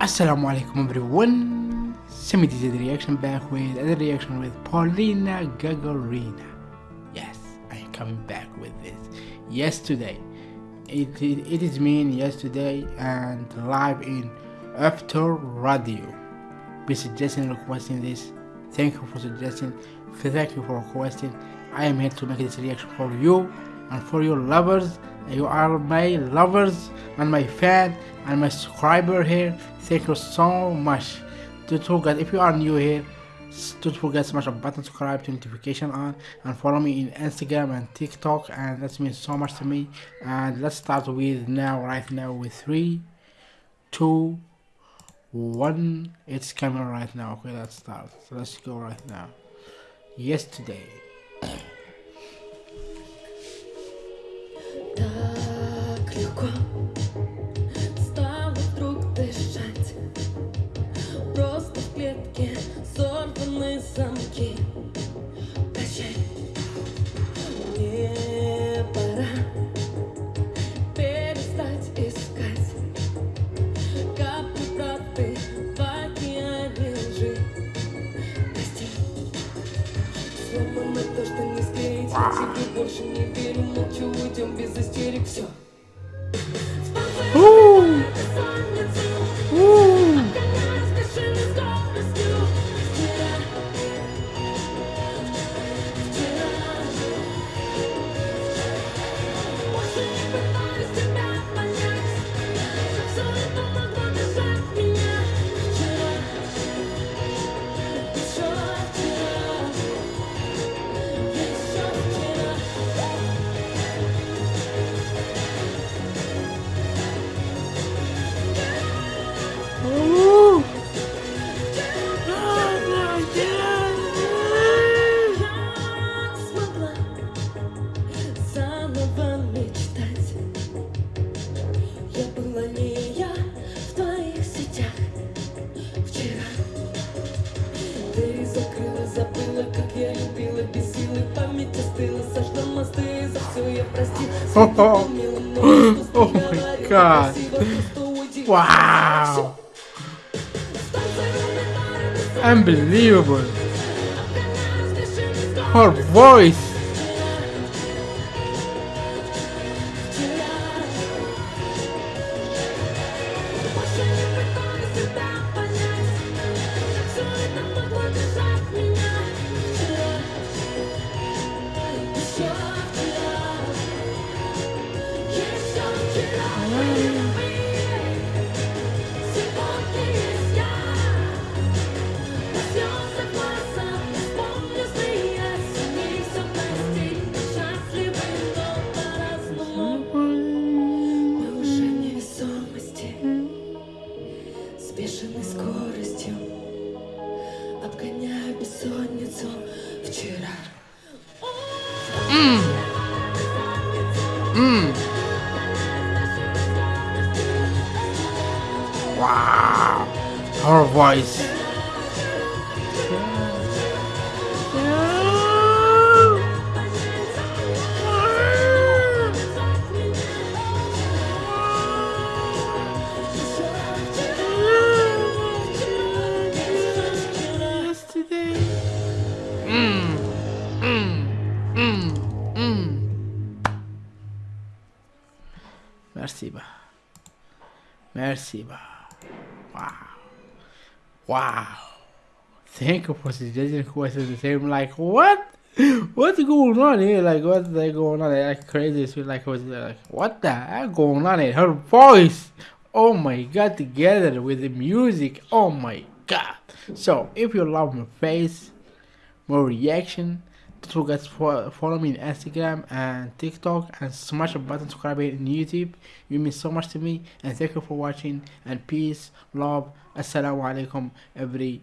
Assalamu alaikum everyone. Semi did the reaction back with another reaction with Polina Gagarina. Yes, I am coming back with this. Yesterday, it, it, it is me yesterday and live in After Radio. Be suggesting requesting this. Thank you for suggesting. Thank you for requesting. I am here to make this reaction for you and for your lovers. You are my lovers and my fan and my subscriber here. Thank you so much. Don't forget if you are new here, don't forget to smash the button subscribe to notification on and follow me in Instagram and TikTok and that means so much to me. And let's start with now right now with three, two, one. It's coming right now. Okay, let's start. So let's go right now. Yesterday. Легко стало вдруг дышать. Просто в клетке сорваны замки. Прощай, мне пора перестать искать Капли правды в океане лжи. То, что не склеить. Тебе больше не верю, молчу, уйдем без истерик, все Oh, oh. my god. Wow. Unbelievable. Her voice. Бешеной скоростью Обгоняя бессонницу вчера Wow. Her voice. Merci, ba. Merci, ba. Wow. Wow. Thank you for suggesting questions the same. Like, what? What's going on here? Like, what's going on? Like, crazy. Like, was like, what the heck going on here? Her voice. Oh my god, together with the music. Oh my god. So, if you love my face, more reaction, don't forget to follow me on Instagram and TikTok and smash the button to subscribe in YouTube. You mean so much to me and thank you for watching and peace, love, assalamu alaikum every